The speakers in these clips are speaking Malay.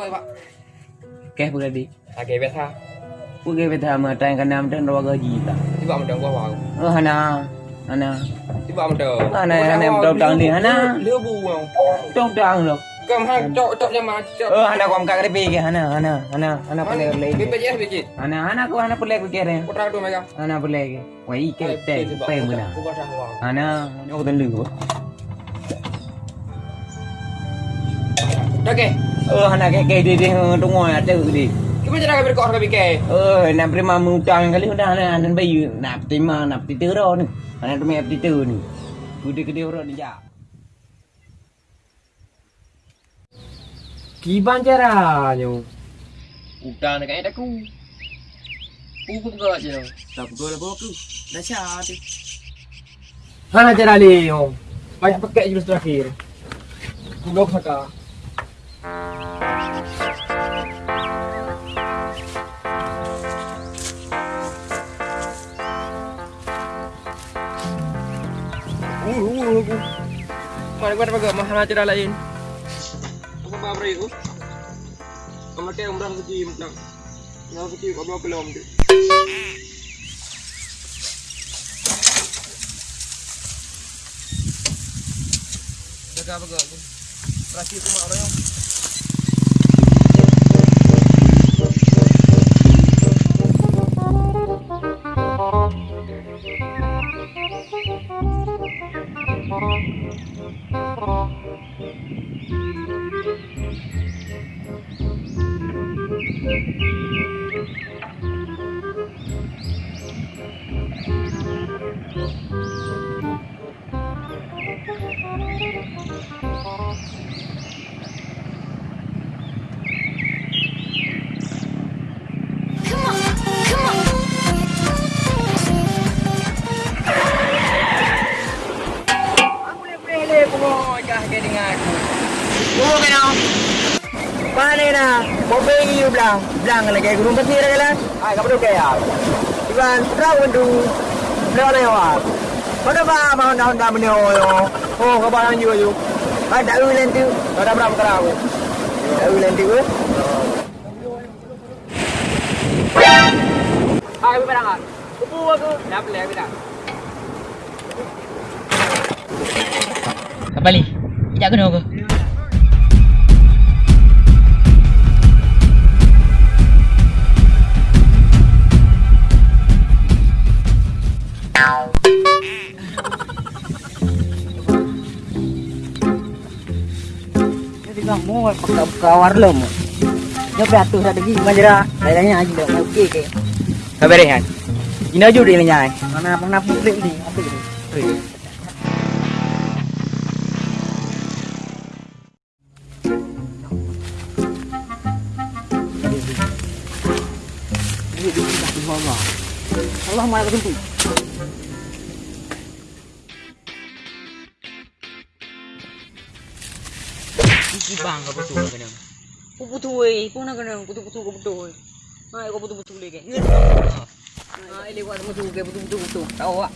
ಕೊಯ್ವ kẹp bữa đi. À kẹp bé tha bữa kẹp bé tha mà trang cái nam trên đó gọi gì ta? Chứ bảo mình trang qua vào ờ hả na hả na chứ bảo mình trang hả na hả na trong trang đi hả na lứa bù không trong trang được. Cầm hai chỗ chỗ nhà mà ờ hả na cầm cái cái kìa hả na hả na hả? na hả na phải lấy cái bây giờ bây giờ hả na hả na có hả na phải lấy cái? Kia này có trang đồ mày cả hả na phải lấy cái quay cái tè tè mày na hả na ô tên lửa đó kìa ke ke di di tu ngoi ada di. Kita cara kami kau kami ke. Oh nak prima mutang kali udah hana hana bayu nak terima nak titero ni. Hana tu titero ni. Gede gede orang ni ja. Gimana caranya? Utang dekat ada aku. Aku pun je. Tak pukul apa aku. Dah syah tu. Mana cara Leo? Banyak pakai jurus terakhir. Blok saka. Mana gua dapat mahal cara lain. Apa apa itu? Kamu teh umrah suci nak. Nak suci kau belum belum tu. Jaga apa kau? Terakhir mak orang. Boleh perlu kaya. Iban terang tu. Belang na yawa. Pada ba mau dah dah menyo yo. Oh kau barang juga yo. Ada ulen tu. Kau dah berapa kerau? Ada ulen tu. Ah, kau berang ah. Kupu aku. Dah boleh aku dah. Kembali. Tidak kena ke? Bang, mau pakai kawar lo mau. Dia beratus ada gigi majera. Kayaknya aja dah okey ke. Kau berehan. Ini aja udah nyai. Mana pernah putri ni? Apa itu? Allah malah ketemu. Bang kau betul kena. Kau betul eh, kau nak kena betul betul kau betul. Hai kau betul betul lagi. Hai lewat betul ke betul betul betul. Tahu tak?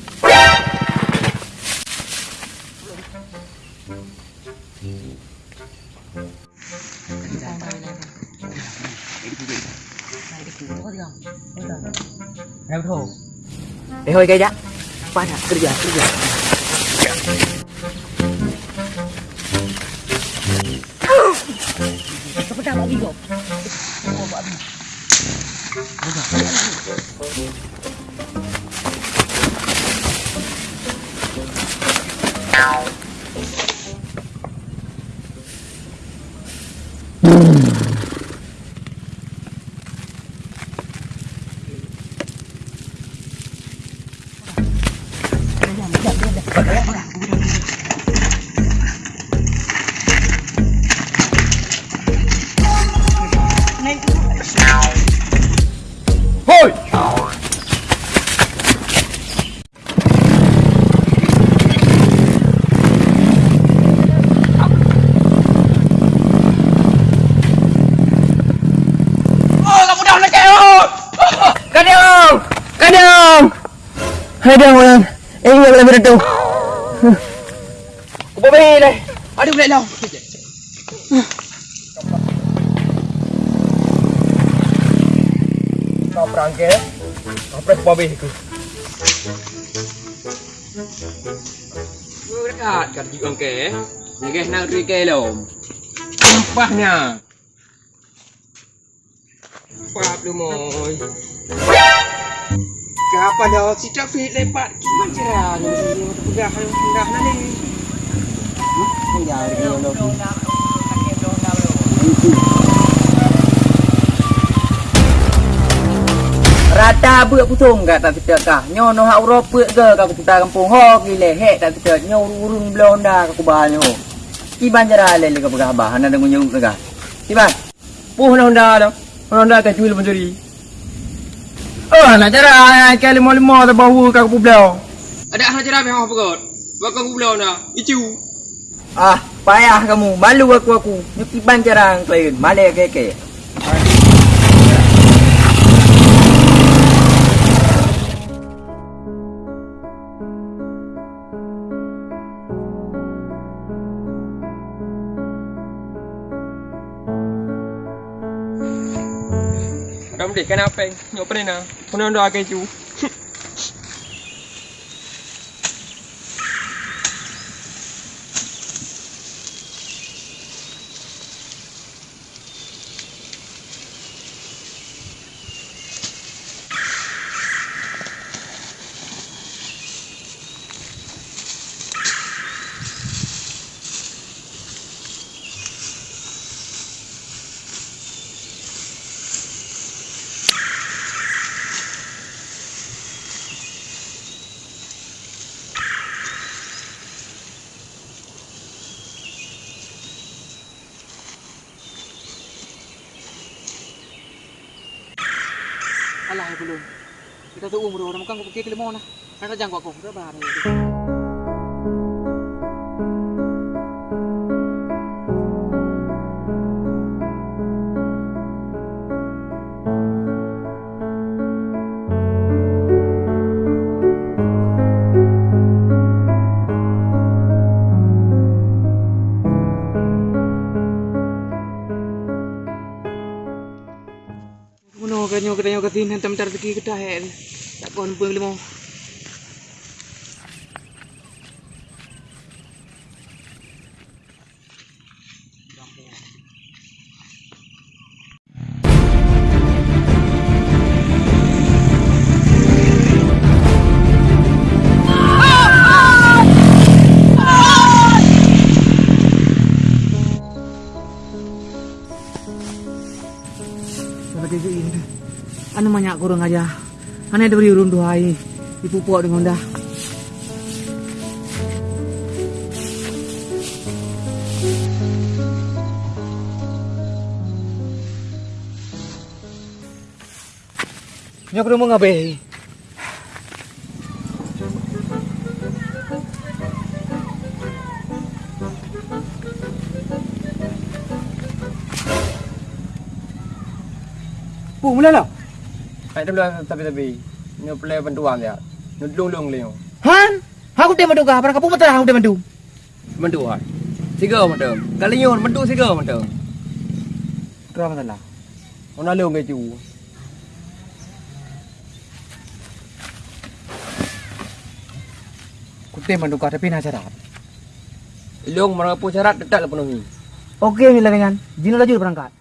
Em thổ Để hơi cây đã Qua nè, cứ giờ, cứ 이거. 먹어봐. Hãy subscribe cho kênh Ghiền Mì Gõ Để không bỏ lỡ những video hấp dẫn Kadiyong! Kadiyong! Kadiyong mo lang. Eh, hindi ko lang mirito. Kupabihin eh. Adi, Kau lang. kau Kapre, kupabihin ko. Kupabihin ka, kadiyong ke. Nagehnal rikelom. lom, sampahnya. Apa belum moy? Kapan dah si trafik lepat gimana cara ni? Pegang hendak nanti. Hmm, ya, dia lo. Rata buat putung kat tak kita kah. Nyo no hak Eropa ke kat kita kampung ho gile hek tak kita nyo urung blonda ka kubah nyo. Iban jara le le pegah bah ana dengan nyo ka. Iban. Puh Honda dah. Honda kan jual mencuri. Oh, nak cara ke lima lima tu bahu kau pulau. Ada hal cara apa apa kot? Bakal pulau na. Icu. Ah, payah kamu. Malu aku aku. Nyo iban jara klien. Male ke ke. Ram dik kan apa? Nyok pernah na. Pernah Honda Alah belum. Kita tu umur orang makan kau kira limau nah. Ada jangkau aku. Dah bahar. Kanyo kanyo katin hentam tar teki kedah he. Tak kon pung banyak kurang aja. Ane ada beri urun dua. Ibu puak dengan dah. Nyok rumah ngabe. Pung mula lah. Hai tu belah tapi tapi. Nyok play bantuan dia. Nyok lung lung leo. Han, aku dia mandu kah? Para kapu mata aku dia mandu. Bantuan. Siga macam. Kali nyon bantu siga macam. Kenapa masalah? Ona lung ke cu. Aku dia mandu kah tapi nak syarat. Lung mana pun syarat tetap lah penuhi. Okey ni lah kan. Jino laju berangkat.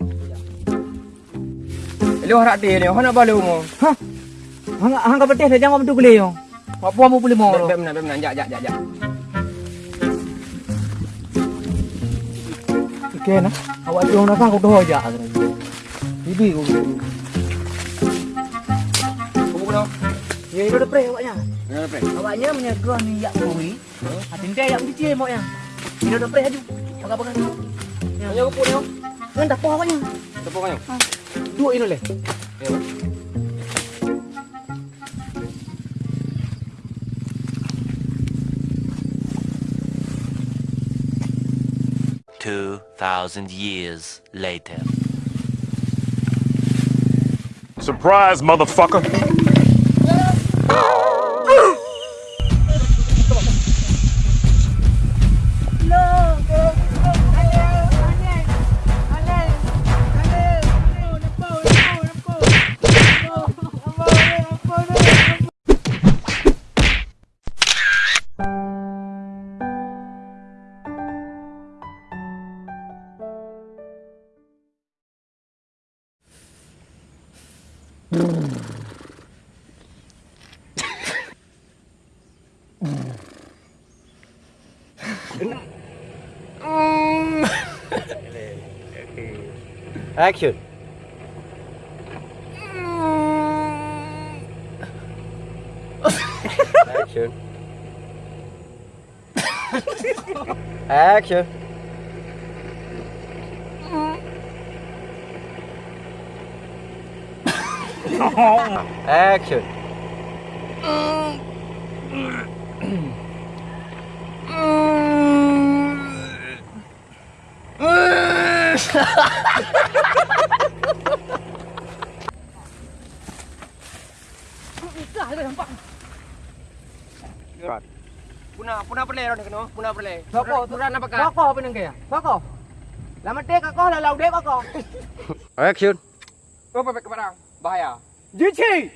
Lung harap dia ni. Hana balu mo. Hah? Hang hang ka betih jangan mandu boleh yo. Apa mau boleh mau? Bem bem bem jak jak jak jak. Okey nah. Awak jom nak aku doh aja. Bibi aku. Kamu kena. Ya itu dah pre awaknya. Ya apa? Awaknya menyegah ni yak kui. Atin dia yak mesti mau yang. Ini dah pre aju. Pakai-pakai. Ya. Aku ni. Kan tak apa awaknya. Tepuk kayu. Dua ini leh. Ya. Two thousand years later. Surprise, motherfucker. Mm. Action. Action. Action. Action. Puna, puna perle ron keno, puna perle. Soko, turun apa kah? Soko pinang kaya. Soko. Lama tek ako, lalau dek ako. Action. Oh, pepek ke barang. Baia. Ditchy!